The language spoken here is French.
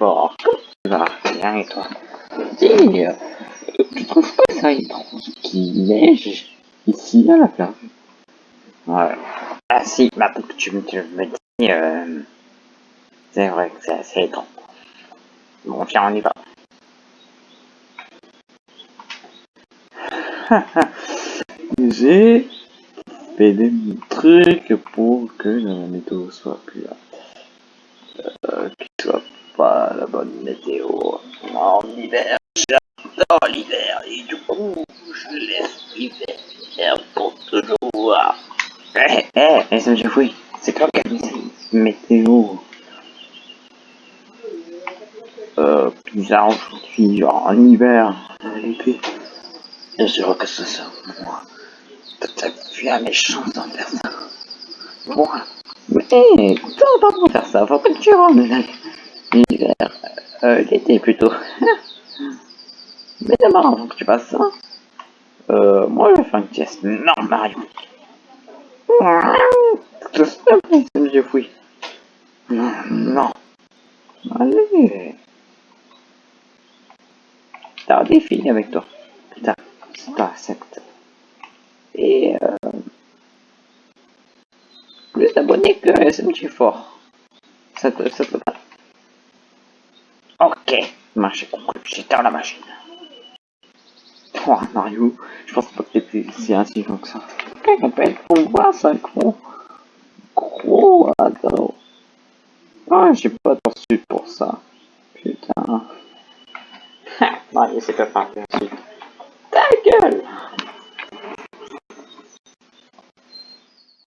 fort. Comment tu vas et toi? Dis, euh, tu trouves pas ça étrange qu'il neige ici à la plage? Ouais. Ah si, maintenant que tu me, tu me dis, euh, c'est vrai que c'est assez étrange. Bon, tiens, on y va. J'ai fait des trucs pour que la météo soit plus là. Euh, qu'il soit pas la bonne météo. En hiver, j'adore l'hiver et du coup, je laisse l'hiver pour toujours. Eh, eh, ça me fait c'est quoi cette météo euh, bizarre aujourd'hui, genre en hiver, l'été. Bien sûr que ce soit moi. T'as vu la méchance d'en faire ça Moi? Mais toi, pas pour faire ça, faut que tu rentres l'hiver. Euh, l'été plutôt. Mais d'abord, avant que tu fasses ça, euh, moi je vais faire une pièce. Non, Mario. Ça me fouille. Non, non. Allez. T'as des filles avec toi. Putain, c'est pas accepte. Et euh, plus d'abonnés que SMG fort. Ça te, ça te va. Ok, marché conclu, j'éteins la machine. Oh Mario, je pense pas que t'étais si intelligent que ça. Peut être pour voir ça, gros? Gros, attends. Ah, j'ai pas torsu pour ça. Putain. Mario, c'est pas gueule